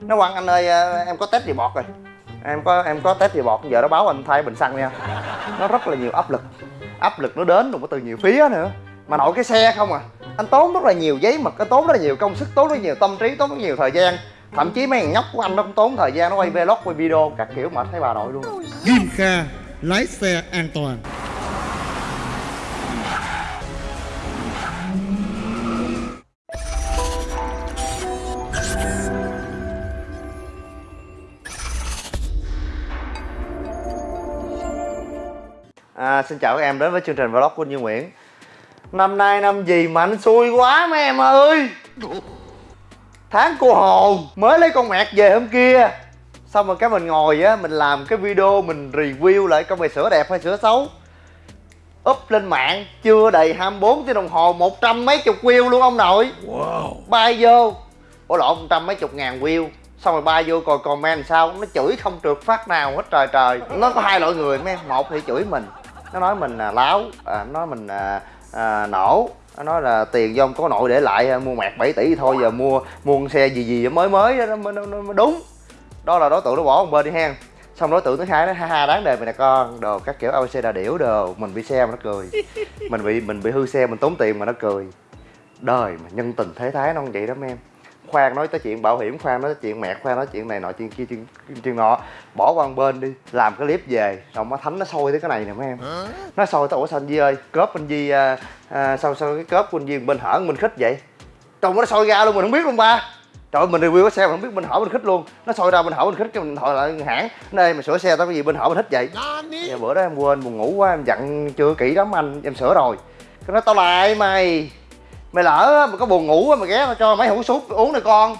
nó quăng anh ơi à, em có test gì bọt rồi. Em có em có test gì bọt, giờ nó báo anh thay bình xăng nha. Nó rất là nhiều áp lực. Áp lực nó đến rồi có từ nhiều phía nữa. Mà nội cái xe không à. Anh tốn rất là nhiều giấy mực, anh tốn rất là nhiều công sức, tốn rất nhiều tâm trí, tốn rất nhiều thời gian. Thậm chí mấy thằng nhóc của anh nó cũng tốn thời gian, nó quay vlog, quay video các kiểu mệt thấy bà nội luôn. Kim Kha, lái xe an toàn. À, xin chào các em đến với chương trình vlog của Như Nguyễn. Năm nay năm gì mà anh xui quá mấy em ơi. Tháng cô hồn mới lấy con mẹt về hôm kia. Xong rồi cái mình ngồi á, mình làm cái video mình review lại con mày sữa đẹp hay sữa xấu. Up lên mạng chưa đầy 24 tiếng đồng hồ một trăm mấy chục view luôn ông nội. Wow. Bay vô. Ủa lộn một trăm mấy chục ngàn view. Xong rồi bay vô coi comment sao nó chửi không trượt phát nào hết trời trời. Nó có hai loại người mấy em một thì chửi mình nó nói mình là láo à, nó nói mình à, à, nổ. Nó nói là tiền do ông có nội để lại à, mua mẹt 7 tỷ thôi giờ mua mua con xe gì gì mới mới đó, nó, nó, nó, nó đúng. Đó là đối tượng nó bỏ một bên đi hen. Xong đối tượng thứ hai nó ha ha đáng đời mày nè con. Đồ các kiểu abc đà điểu đồ. Mình bị xe mà nó cười. Mình bị mình bị hư xe mình tốn tiền mà nó cười. Đời mà nhân tình thế thái nó không vậy đó mấy em khoan nói tới chuyện bảo hiểm khoan nói tới chuyện mẹ khoan nói chuyện này nọ chuyện kia chuyện chuyện nọ. Bỏ qua một bên đi làm cái clip về. Xong nó thánh nó sôi tới cái này nè mấy em. Nó sôi tới ủa sao anh Di ơi cớp anh Di à, à, sao sao cái cớp của anh Di bên hở mình khích vậy? Trong nó sôi ra luôn mình không biết luôn ba. Trời ơi, mình review cái xe mà không biết bên hở bên khích luôn. Nó sôi ra bên hở bên khích cái mình hỏi lại hãng. Đây mà sửa xe tao cái gì bên hở bên khích vậy? Dạ, bữa đó em quên buồn ngủ quá em dặn chưa kỹ lắm anh em sửa rồi. Cái nói tao lại mày mày lỡ mà có buồn ngủ mày ghé tao cho mấy hũ súp uống này con.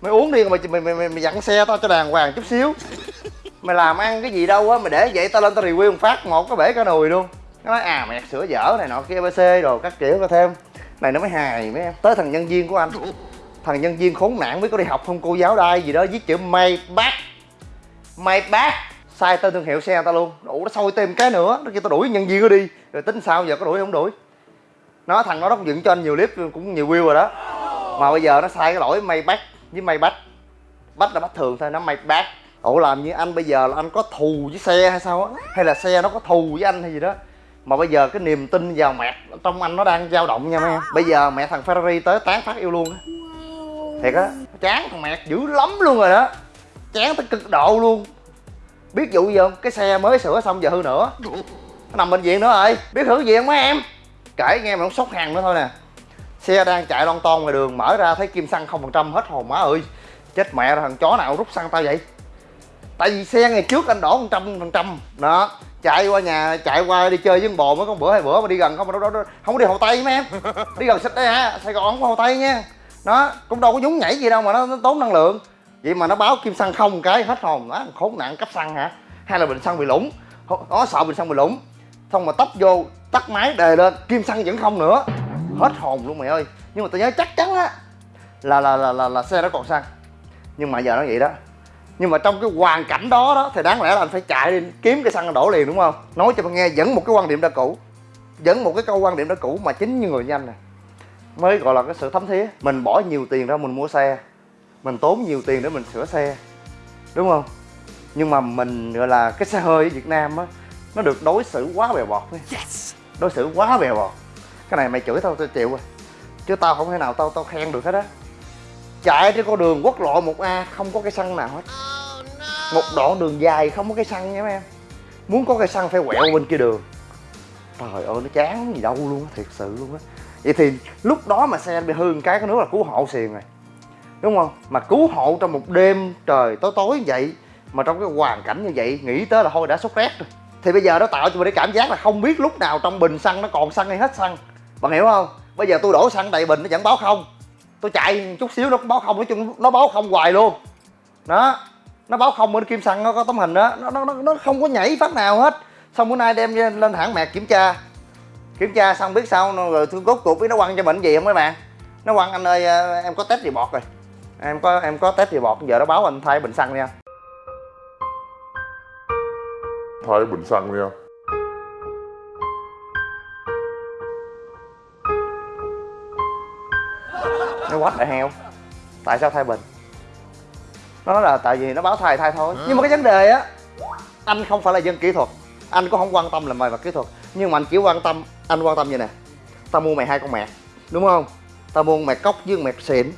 Mày uống đi mày mày mày, mày, mày dặn xe tao cho đàng hoàng chút xíu. Mày làm ăn cái gì đâu á mày để vậy tao lên tao review một phát một cái bể cả nồi luôn. Nó nói à mày sửa dở này nọ kia bc rồi các kiểu có thêm. Này nó mới hài mấy em. Tới thằng nhân viên của anh. Thằng nhân viên khốn nạn mới có đi học không? Cô giáo đai gì đó viết chữ may bác may bác sai tên thương hiệu xe tao luôn. Đủ nó sôi thêm cái nữa. Nó kêu tao đuổi nhân viên nó đi. Rồi tính sao giờ có đuổi không đuổi? Nó thằng nó nó cũng dựng cho anh nhiều clip cũng nhiều view rồi đó. Mà bây giờ nó sai cái lỗi may bách với may bách bách là bách thường thôi, nó may bát ủa, làm như anh bây giờ là anh có thù với xe hay sao á? Hay là xe nó có thù với anh hay gì đó? Mà bây giờ cái niềm tin vào mẹ trong anh nó đang dao động nha mấy em. Bây giờ mẹ thằng Ferrari tới tán phát yêu luôn á. Thiệt á, chán thằng mẹ dữ lắm luôn rồi đó. Chán tới cực độ luôn. Biết vụ gì không? Cái xe mới sửa xong giờ hư nữa. Nó nằm bệnh viện nữa rồi. Biết hư gì không mấy em? Kể nghe mà nó sốc hàng nữa thôi nè. Xe đang chạy lon ton ngoài đường mở ra thấy kim xăng không phần trăm hết hồn má ơi. Chết mẹ rồi thằng chó nào rút xăng tao vậy? Tại vì xe ngày trước anh đổ một trăm phần trăm. Đó chạy qua nhà chạy qua đi chơi với con bồ mới có bữa hai bữa mà đi gần không mà đó, đó, không có đi hồ tây mấy em. Đi gần xích đây hả sài gòn không có hồ tây nha. Nó cũng đâu có nhúng nhảy gì đâu mà nó, nó tốn năng lượng. Vậy mà nó báo kim xăng không cái hết hồn đó khốn nạn cấp xăng hả? Hay là bình xăng bị lủng? Nó sợ bình xăng bị lủng. Xong mà tấp vô tắt máy đề lên kim xăng vẫn không nữa. Hết hồn luôn mày ơi. Nhưng mà tôi nhớ chắc chắn á là là là là, là xe đó còn xăng. Nhưng mà giờ nó vậy đó. Nhưng mà trong cái hoàn cảnh đó đó thì đáng lẽ là anh phải chạy đi kiếm cái xăng đổ liền đúng không? Nói cho bạn nghe vẫn một cái quan điểm đã cũ. Vẫn một cái câu quan điểm đã cũ mà chính như người nhanh nè. Mới gọi là cái sự thấm thía. Mình bỏ nhiều tiền ra mình mua xe. Mình tốn nhiều tiền để mình sửa xe. Đúng không? Nhưng mà mình gọi là cái xe hơi ở việt nam á nó được đối xử quá bèo bọt ấy đối xử quá bèo bọt. Cái này mày chửi tao tao chịu rồi. Chứ tao không thể nào tao tao khen được hết á. Chạy trên con đường quốc lộ 1A không có cây xăng nào hết. Một đoạn đường dài, không có cây xăng nha mấy em. Muốn có cây xăng phải quẹo bên kia đường. Trời ơi, nó chán gì đâu luôn á, thiệt sự luôn á. Vậy thì lúc đó mà xe bị hư cái cái nữa là cứu hộ xiền rồi. Đúng không? Mà cứu hộ trong một đêm trời tối tối như vậy, mà trong cái hoàn cảnh như vậy, nghĩ tới là thôi đã sốt rét rồi thì bây giờ nó tạo cho mình cái cảm giác là không biết lúc nào trong bình xăng nó còn xăng hay hết xăng. Bạn hiểu không? Bây giờ tôi đổ xăng đầy bình nó vẫn báo không. Tôi chạy chút xíu nó cũng báo không, nói chung nó báo không hoài luôn. Đó, nó báo không bên kim xăng nó có tấm hình đó. Nó nó nó không có nhảy phát nào hết. Xong bữa nay đem lên hãng mẹt kiểm tra. Kiểm tra xong biết sao, nó rồi tôi cốt cuộc biết nó quăng cho mình gì không mấy bạn? Nó quăng anh ơi, em có test gì bọt rồi. Em có em có test gì bọt giờ nó báo anh thay bình xăng nha. Thay bình xăng nha nó quách lại heo. Tại sao thay bình? Nó nói là tại vì nó báo thay thay thôi. Nhưng mà cái vấn đề á, anh không phải là dân kỹ thuật. Anh cũng không quan tâm là mày và kỹ thuật. Nhưng mà anh chỉ quan tâm, anh quan tâm như nè. Tao mua mày hai con mẹ, đúng không? Tao mua mẹ cốc với mẹ xịn.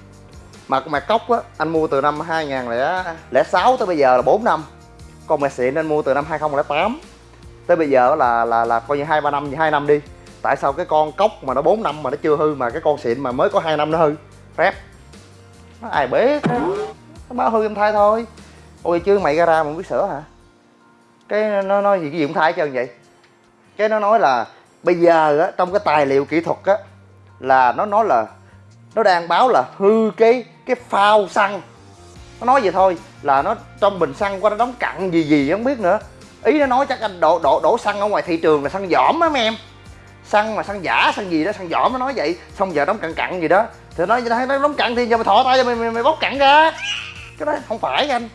Mà con mẹ cốc á, anh mua từ năm 2006 tới bây giờ là 4 năm con mẹ xịn anh mua từ năm 2008 tới bây giờ là là là coi như hai, ba năm hai năm đi. Tại sao cái con cốc mà nó 4 năm mà nó chưa hư mà cái con xịn mà mới có hai năm nó hư? Phép nó ai biết nó báo hư em thai thôi. Ôi, chứ mày ra ra mà không biết sửa hả? Cái nó nói gì, cái gì cũng thai hết trơn vậy? Cái nó nói là bây giờ á, trong cái tài liệu kỹ thuật á, là nó nói là, nó đang báo là hư cái cái phao xăng nó nói vậy thôi là nó trong bình xăng qua nó đóng cặn gì gì không biết nữa. Ý nó nói chắc anh đổ đổ đổ xăng ở ngoài thị trường là xăng giỏm á mấy em. Xăng mà xăng giả xăng gì đó xăng giỏm nó nói vậy. Xong giờ đóng cặn cặn gì đó. Thì nói nó đóng cặn thì giờ mày thọ tay cho mày, mày mày bóc cặn ra. Cái đó không phải anh.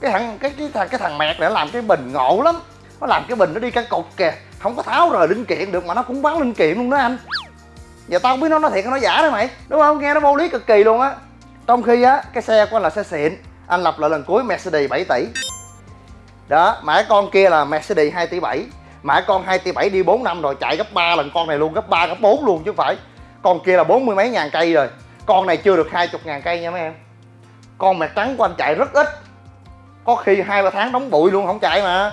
Cái thằng cái cái thằng cái thằng mẹt này nó làm cái bình ngộ lắm. Nó làm cái bình nó đi căn cục kìa. Không có tháo rời linh kiện được mà nó cũng bán linh kiện luôn đó anh. Giờ tao không biết nó nói thiệt hay nói giả đó mày. Đúng không? Nghe nó vô lý cực kỳ luôn á trong khi á, cái xe của anh là xe xịn, anh lập lại lần cuối Mercedes 7 tỷ. Đó, mã con kia là Mercedes 2 tỷ 7 mã con 2 tỷ 7 đi 4 năm rồi, chạy gấp 3 lần con này luôn, gấp 3 gấp 4 luôn chứ phải. Con kia là bốn mươi mấy ngàn cây rồi. Con này chưa được hai chục ngàn cây nha mấy em. Con mẹ trắng của anh chạy rất ít. Có khi hai ba tháng đóng bụi luôn, không chạy mà.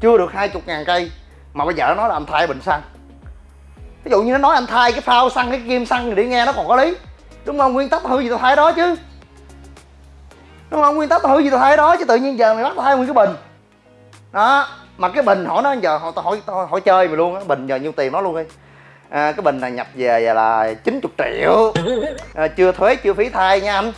Chưa được hai chục ngàn cây. Mà bây giờ nó nói là anh thay bình xăng. Ví dụ như nó nói anh thay cái phao xăng, cái kim xăng thì đi nghe nó còn có lý đúng không? Nguyên tắc hư gì tao thay đó chứ. Đúng không? Nguyên tắc tao hư gì tao thay đó chứ tự nhiên giờ mày bắt tao thay nguyên cái bình. Đó mà cái bình hỏi nó giờ họ tao hỏi tao hỏi chơi mày luôn á bình giờ nhiêu tiền nó luôn đi. À, cái bình này nhập về là 90 triệu. À, chưa thuế chưa phí thai nha anh.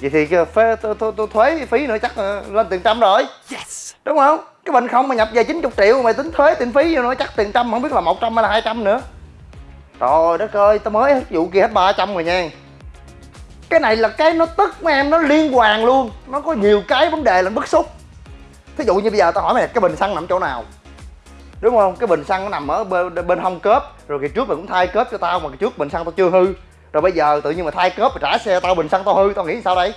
Vậy thì phê, tôi, tôi, tôi thuế phí nữa chắc là lên tiền trăm rồi. Yes. đúng không? Cái bình không mà nhập về 90 triệu mày tính thuế tiền phí vô nữa chắc tiền trăm không biết là 100 hay là 200 nữa trời đất ơi tao mới vụ kia hết 300 rồi nha. Cái này là cái nó tức mấy em nó liên hoàn luôn. Nó có nhiều cái vấn đề là bức xúc. Thí dụ như bây giờ tao hỏi mày cái bình xăng nằm chỗ nào? Đúng không? Cái bình xăng nó nằm ở bên, bên hông cớp rồi kỳ trước mày cũng thay cớp cho tao mà kỳ trước bình xăng tao chưa hư. Rồi bây giờ tự nhiên mà thay cớp mà trả xe tao bình xăng tao hư tao nghĩ sao đây?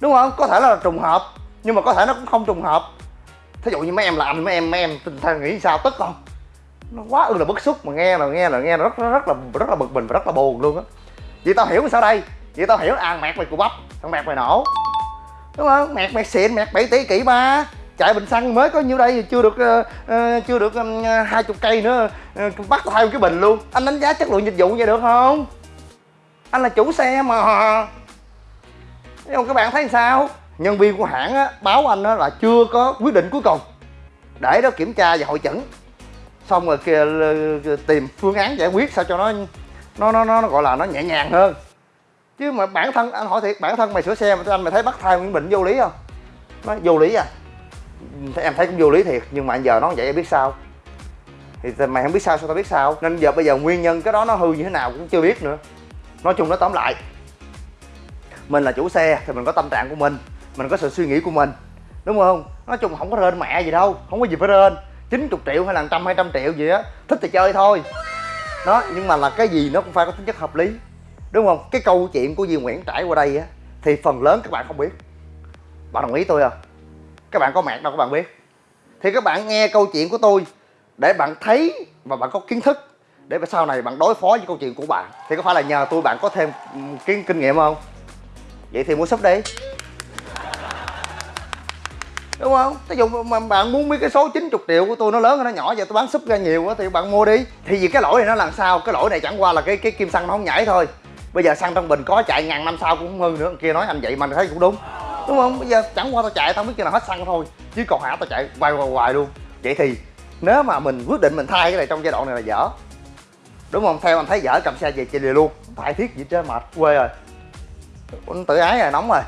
Đúng không? Có thể là trùng hợp nhưng mà có thể nó cũng không trùng hợp. Thí dụ như mấy em làm mấy em mấy em tình thang nghĩ sao tức không? Nó quá ư là bức xúc mà nghe là nghe là nghe là rất rất là rất là bực mình và rất là buồn luôn á. Vậy tao hiểu sao đây? Vậy tao hiểu à mẹt mày cù bắp thằng mẹt mày nổ. Đúng không? Mẹt mẹt xịn mẹt 7 tỷ kỷ ba. Chạy bình xăng mới có nhiêu đây chưa được uh, uh, chưa được ờ, hai uh, chục cây nữa uh, bắt thay một cái bình luôn. Anh đánh giá chất lượng dịch vụ vậy được không? Anh là chủ xe mà. Nhưng các bạn thấy sao? Nhân viên của hãng á, báo anh á, là chưa có quyết định cuối cùng. Để đó kiểm tra và hội chẩn xong rồi kia tìm phương án giải quyết sao cho nó nó nó nó gọi là nó nhẹ nhàng hơn. Chứ mà bản thân, anh hỏi thiệt, bản thân mày sửa xe mà anh mày thấy bắt thai nguyễn bệnh vô lý không? Nó vô lý à? Em thấy cũng vô lý thiệt, nhưng mà giờ nó vậy em biết sao? Thì mày không biết sao sao tao biết sao? Nên giờ bây giờ nguyên nhân cái đó nó hư như thế nào cũng chưa biết nữa. Nói chung nó tóm lại, mình là chủ xe thì mình có tâm trạng của mình mình có sự suy nghĩ của mình, đúng không? Nói chung không có rên mẹ gì đâu, không có gì phải rên. 90 triệu hay là trăm, hai trăm triệu gì á, thích thì chơi thôi. Đó, nhưng mà là cái gì nó cũng phải có tính chất hợp lý, đúng không? Cái câu chuyện của Duy Nguyễn trải qua đây á, thì phần lớn các bạn không biết. Bạn đồng ý tôi không? Các bạn có mạng đâu, các bạn biết. Thì các bạn nghe câu chuyện của tôi để bạn thấy và bạn có kiến thức để sau này bạn đối phó với câu chuyện của bạn. Thì có phải là nhờ tôi bạn có thêm ừ, kiến, kinh nghiệm không? Vậy thì mua sắp đi đúng không? Ví dụ mà bạn muốn biết cái số 90 triệu của tôi nó lớn hay nó nhỏ vậy tôi bán súp ra nhiều quá thì bạn mua đi. Thì vì cái lỗi này nó làm sao? Cái lỗi này chẳng qua là cái cái kim xăng nó không nhảy thôi. Bây giờ xăng trong bình có chạy ngàn năm sau cũng không hư nữa, kia nói anh vậy mà thấy cũng đúng. Đúng không? Bây giờ chẳng qua tao chạy, tao biết khi nào hết xăng thôi. Chứ còn hả, tao chạy quay hoài hoài luôn. Vậy thì nếu mà mình quyết định mình thay cái này trong giai đoạn này là dở. Đúng không? Theo anh thấy dở cầm xe về chạy liền luôn thay thiết gì trên mệt quê rồi. Tự ái rồi, nóng rồi.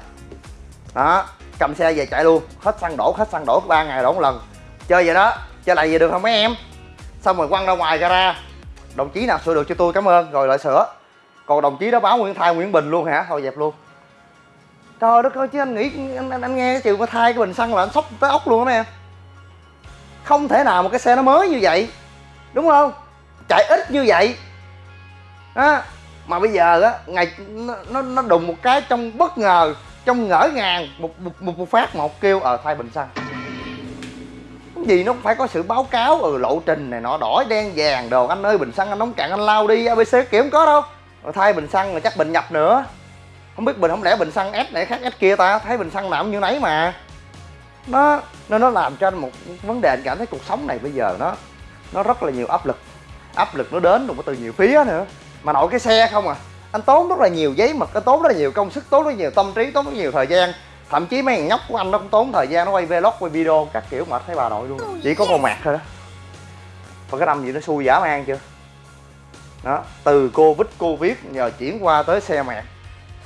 Đó cầm xe về chạy luôn. Hết xăng đổ hết xăng đổ ba ngày đổ một lần. Chơi vậy đó chơi lại về được không mấy em? Xong rồi quăng ra ngoài gara đồng chí nào sửa được cho tôi cảm ơn. Rồi lại sửa. Còn đồng chí đó báo nguyễn thai nguyễn bình luôn hả? Thôi dẹp luôn. Trời đất ơi chứ anh nghĩ anh, anh, anh nghe cái chuyện mà thay cái bình xăng là anh sốc tới ốc luôn đó em. Không thể nào một cái xe nó mới như vậy. Đúng không? Chạy ít như vậy. Á mà bây giờ á ngày nó, nó nó đùng một cái trong bất ngờ trong ngỡ ngàng một một, một, một phát một kêu ở thay bình xăng. Cái gì nó cũng phải có sự báo cáo ừ lộ trình này nọ đỏ đen vàng đồ anh ơi bình xăng anh nóng cạn anh lao đi abc kiểu không có đâu. Rồi thay bình xăng rồi chắc bình nhập nữa. Không biết bình không lẽ bình xăng S này khác S kia ta? Thấy bình xăng nào cũng như nấy mà. Nó nên nó làm cho anh một vấn đề anh cảm thấy cuộc sống này bây giờ nó nó rất là nhiều áp lực. Áp lực nó đến cũng từ nhiều phía nữa. Mà nội cái xe không à anh tốn rất là nhiều giấy mực anh tốn rất là nhiều công sức tốn rất là nhiều tâm trí tốn rất nhiều thời gian. Thậm chí mấy thằng nhóc của anh nó cũng tốn thời gian nó quay vlog quay video các kiểu mệt thấy bà nội luôn. Chỉ có con mạc thôi đó. Và cái năm gì nó xui giả man chưa? Đó từ covid covid nhờ chuyển qua tới xe mạc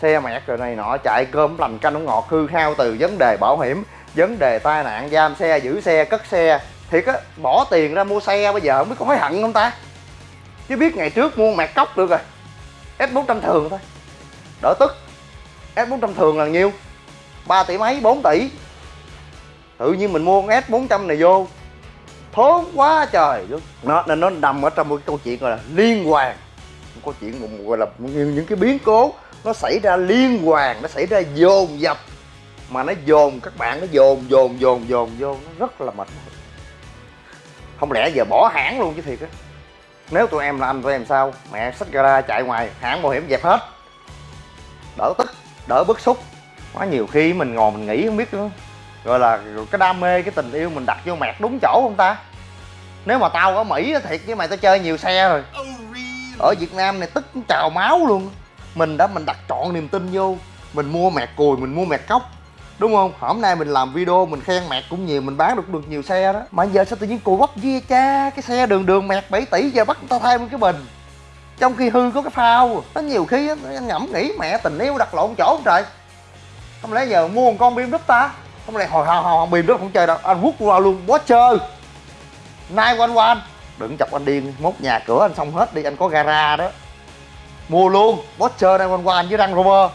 xe mẹt rồi này nọ chạy cơm lành canh không ngọt hư hao từ vấn đề bảo hiểm vấn đề tai nạn giam xe giữ xe cất xe. Thiệt á bỏ tiền ra mua xe bây giờ không biết có hối hận không ta? Chứ biết ngày trước mua mẹt cốc được rồi s 400 thường thôi. Đỡ tức. S 400 thường là nhiêu? 3 tỷ mấy? 4 tỷ. Tự nhiên mình mua con s 400 này vô. Thốn quá trời. Luôn nó nên nó nằm ở trong một cái câu chuyện gọi là liên hoàn. Một câu chuyện gọi là những, cái biến cố. Nó xảy ra liên hoàn nó xảy ra dồn dập. Mà nó dồn các bạn nó dồn dồn dồn dồn vô nó rất là mệt mỏi. Không lẽ giờ bỏ hãng luôn chứ thiệt á nếu tụi em là anh tụi em sao? Mẹ xách gara chạy ngoài hãng bảo hiểm dẹp hết. Đỡ tức đỡ bức xúc. Quá nhiều khi mình ngồi mình nghĩ không biết nữa. Gọi là cái đam mê cái tình yêu mình đặt vô mẹt đúng chỗ không ta? Nếu mà tao ở mỹ thiệt với mày tao chơi nhiều xe rồi. Ở việt nam này tức trào máu luôn. Mình đã mình đặt trọn niềm tin vô. Mình mua mẹt cùi mình mua mẹt cốc đúng không? Hôm nay mình làm video mình khen mẹt cũng nhiều mình bán được được nhiều xe đó. Mà giờ sao tự nhiên cùi bắp dê cha cái xe đường đường mẹt 7 tỷ giờ bắt người ta thay một cái bình? Trong khi hư có cái phao nó nhiều khi á, anh ngẫm nghĩ mẹ tình yêu đặt lộn chỗ không trời. Không lẽ giờ mua một con bim đúp ta? Không lẽ hồi hồi hồi bim đúp không chơi đâu. Anh hút qua luôn bó chơi nay quanh quanh. Đừng chọc anh điên mốt nhà cửa anh xong hết đi anh có gara đó. Mua luôn Boxer đang quanh quanh với Range Rover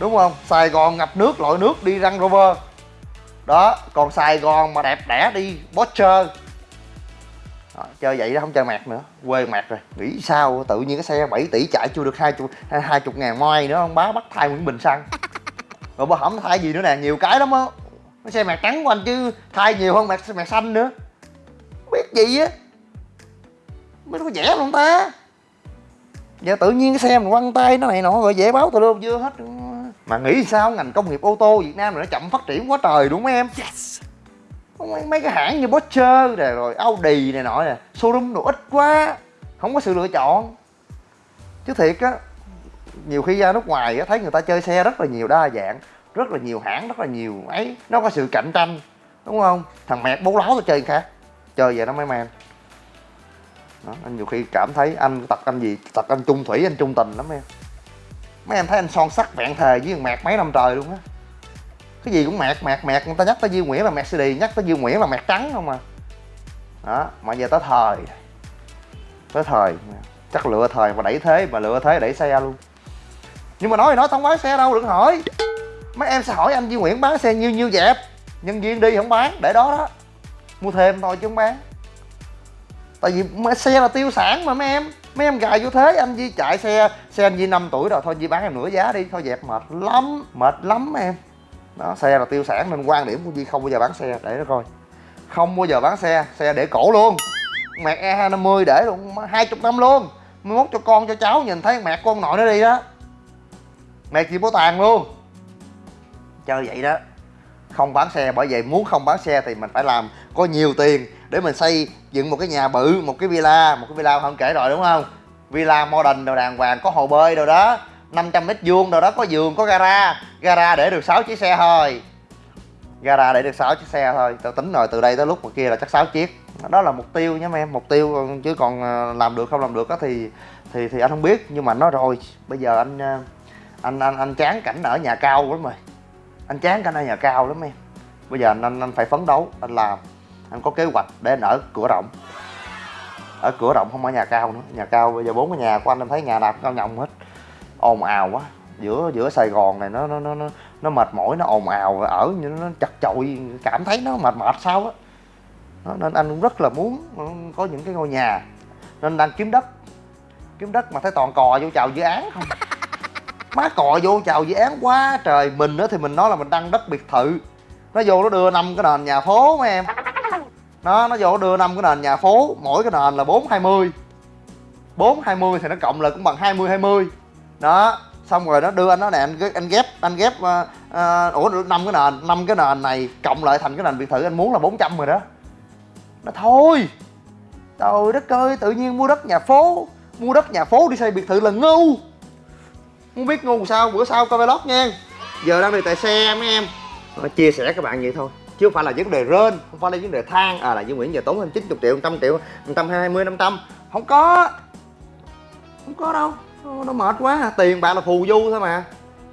đúng không? Sài Gòn ngập nước lội nước đi răng Rover. Đó còn Sài Gòn mà đẹp đẽ đi Boxer. Đó, chơi vậy đó không chơi mạc nữa. Quê mạc rồi. Nghĩ sao? Tự nhiên cái xe 7 tỷ chạy chưa được hai chục hai chục ngàn moi nữa ông bá bắt thay Nguyễn Bình xăng. Rồi bà không thay gì nữa nè? Nhiều cái lắm á. Cái xe mạc trắng của anh chứ thay nhiều hơn mạc mạc xanh nữa. Biết gì á. Mới có rẻ không ta? Giờ tự nhiên cái xe mình quăng tay nó này nọ rồi dễ báo từ lương chưa hết mà nghĩ sao ngành công nghiệp ô tô Việt Nam này nó chậm phát triển quá trời đúng không em? Yes. mấy, mấy cái hãng như Porsche này rồi Audi này nọ nè showroom đồ ít quá không có sự lựa chọn. Chứ thiệt á nhiều khi ra nước ngoài á thấy người ta chơi xe rất là nhiều đa dạng rất là nhiều hãng rất là nhiều ấy nó có sự cạnh tranh đúng không? Thằng mẹt bố láo tao chơi khác chơi vậy nó mới man. Đó, anh nhiều khi cảm thấy anh tật anh gì tật anh chung thủy anh chung tình lắm em mấy em thấy anh son sắc vẹn thề với thằng mẹt mấy năm trời luôn á. Cái gì cũng mẹt mẹt mẹt người ta nhắc tới Duy Nguyễn là mẹt CD nhắc tới Duy Nguyễn là mẹt trắng không à. Đó, mà giờ tới thời. Tới thời. Chắc lựa thời mà đẩy thế, mà lựa thế đẩy xe luôn. Nhưng mà nói thì nói, không bán xe đâu, đừng hỏi. Mấy em sẽ hỏi anh Duy Nguyễn bán xe nhiêu nhiêu dẹp? Nhân viên đi không bán, để đó đó. Mua thêm thôi chứ không bán. Tại vì xe là tiêu sản mà mấy em mấy em gài vô thế, anh Di chạy xe xe anh Di 5 tuổi rồi, thôi Di bán em nửa giá đi, thôi dẹp mệt lắm mệt lắm em. Đó, xe là tiêu sản nên quan điểm của Di không bao giờ bán xe, để nó coi. Không bao giờ bán xe xe để cổ luôn. Mẹ E250 để luôn, hai chục năm luôn. Mới mốt cho con, cho cháu, nhìn thấy mẹ con nội nó đi đó. Mẹ chị bố tàn luôn. Chơi vậy đó. Không bán xe, bởi vậy muốn không bán xe thì mình phải làm có nhiều tiền để mình xây dựng một cái nhà bự một cái villa một cái villa không kể rồi đúng không? Villa modern đồ đàng hoàng có hồ bơi đồ đó 500 mét vuông đồ đó có giường có gara. Gara để được 6 chiếc xe thôi. Gara để được 6 chiếc xe thôi. Tao tính rồi từ đây tới lúc mà kia là chắc 6 chiếc. Đó là mục tiêu nhé em mục tiêu chứ còn ờ, làm được không làm được á thì thì thì anh không biết. Nhưng mà nói rồi bây giờ anh ờ, anh anh anh chán cảnh ở nhà cao lắm rồi anh chán cảnh ở nhà cao lắm em. Bây giờ anh anh, anh phải phấn đấu anh làm anh có kế hoạch để anh ở cửa rộng. Ở cửa rộng không ở nhà cao nữa. Nhà cao bây giờ bốn cái nhà của anh em thấy nhà nào cũng cao nhộng hết. Ồn ào quá. Giữa giữa sài gòn này nó nó nó nó, nó mệt mỏi nó ồn ào ở như nó chật chội. Cảm thấy nó mệt mệt sao á. Nên anh cũng rất là muốn có những cái ngôi nhà. Nên đang kiếm đất. Kiếm đất mà thấy toàn cò vô chào dự án không? Má cò vô chào dự án quá trời. Mình nữa thì mình nói là mình đăng đất biệt thự. Nó vô nó đưa năm cái nền nhà phố mấy em nó nó vô đưa năm cái nền nhà phố mỗi cái nền là bốn hai mươi. bốn hai mươi thì nó cộng lại cũng bằng hai mươi hai mươi. Đó xong rồi nó đưa anh nó nè anh, anh ghép anh ghép uh, uh, ủa năm cái nền năm cái nền này cộng lại thành cái nền biệt thự anh muốn là 400 rồi đó. Nó thôi trời đất ơi tự nhiên mua đất nhà phố mua đất nhà phố đi xây biệt thự là ngu. Muốn biết ngu sao bữa sau coi vlog nha. Giờ đang đi tại xe mấy em. Chia sẻ các bạn vậy thôi chứ không phải là vấn đề rên không phải là vấn đề than. À là Dương Nguyễn giờ tốn hơn 90 triệu 100 triệu 120 500 không có. Không có đâu. Nó, mệt quá. Tiền bạc là phù du thôi mà.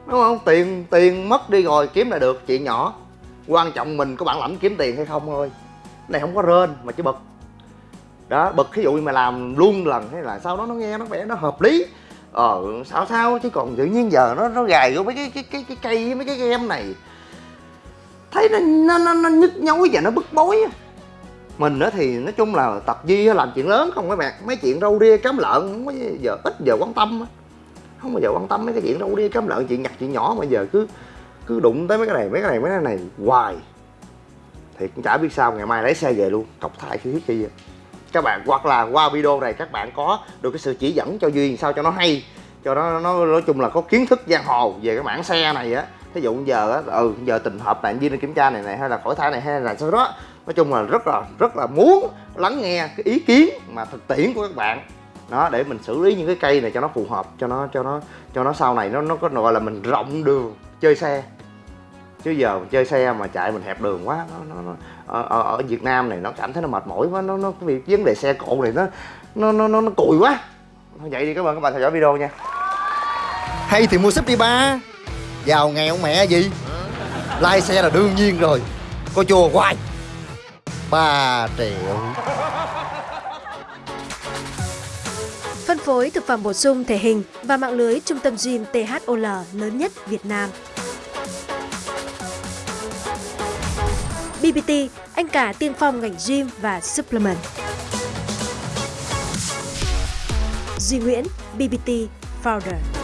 Đúng không? Tiền tiền mất đi rồi kiếm lại được chuyện nhỏ. Quan trọng mình có bản lãnh kiếm tiền hay không thôi. Này không có rên mà chỉ bực. Đó bực ví dụ như mà làm luôn lần hay là sau đó nó nghe nó vẻ nó hợp lý. Ờ sao sao? Chứ còn tự nhiên giờ nó nó gài vô mấy cái cái cái cái cây mấy cái game này thấy nó nó nó, nó nhức nhối và nó bức bối á. mình nữa thì nói chung là tập di làm chuyện lớn không các bạn mấy chuyện râu ria cám lợn không có giờ ít giờ quan tâm á. không bao giờ quan tâm mấy cái chuyện râu ria cám lợn chuyện nhặt chuyện nhỏ mà giờ cứ cứ đụng tới mấy cái này mấy cái này mấy cái này hoài thì cũng chả biết sao ngày mai lấy xe về luôn cọc thải khi thiết chi các bạn hoặc là qua video này các bạn có được cái sự chỉ dẫn cho duyên sao cho nó hay cho nó nó nói chung là có kiến thức giang hồ về cái mảng xe này á thí dụ giờ á ừ giờ tình hợp bạn viên kiểm tra này này hay là khỏi thai này hay là sau đó. Nói chung là rất là rất là muốn lắng nghe cái ý kiến mà thực tiễn của các bạn. Đó để mình xử lý những cái cây này cho nó phù hợp cho nó cho nó cho nó sau này nó nó có gọi là mình rộng đường chơi xe. Chứ giờ mình chơi xe mà chạy mình hẹp đường quá nó, nó, nó ở, ở, ở Việt Nam này nó cảm thấy nó mệt mỏi quá nó nó cái việc vấn đề xe cộ này nó nó nó nó, nó cùi quá. Vậy đi cảm ơn các bạn theo dõi video nha. Hay thì mua súp đi ba giàu nghèo mẹ gì lai xe là đương nhiên rồi có chùa hoài ba triệu Phân phối thực phẩm bổ sung thể hình và mạng lưới trung tâm gym THOL lớn nhất Việt Nam. BBT, anh cả tiên phong ngành gym và supplement. Duy Nguyễn, BBT Founder.